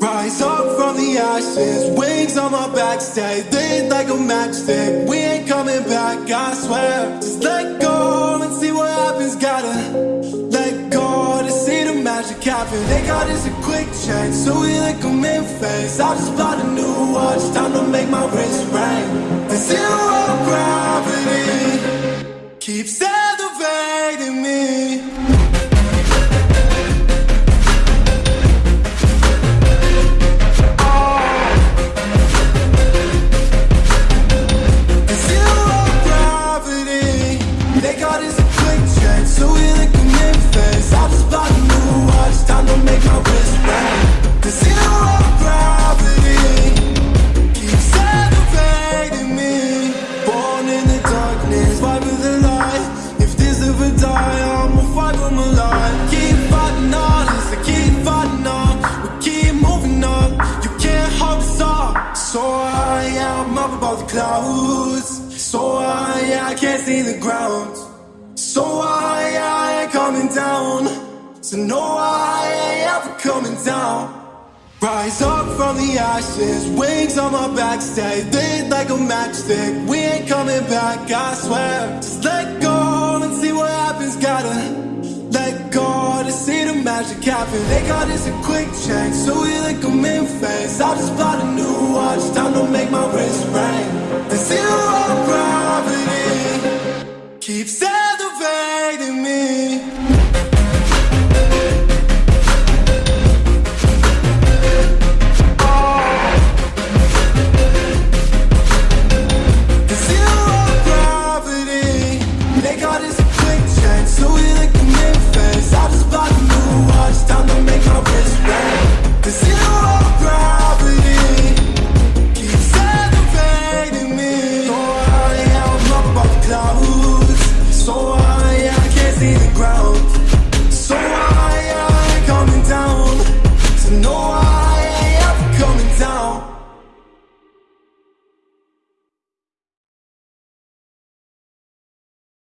Rise up from the ashes, wings on my back, stay lit like a matchstick. We ain't coming back, I swear. Just let go the. They got us a quick change, so we like them in face. I just bought a new watch, time to make my wrist ring. The zero gravity keeps clouds. So high, I can't see the ground. So high, I ain't coming down. So no, I ain't ever coming down. Rise up from the ashes, wings on my back, stay lit like a matchstick. We ain't coming back, I swear. Just let go and see what happens. Gotta let go to see the magic happen. They got us a quick change, so we like them in face. I just bought a new watch, time to make my wrist keeps me.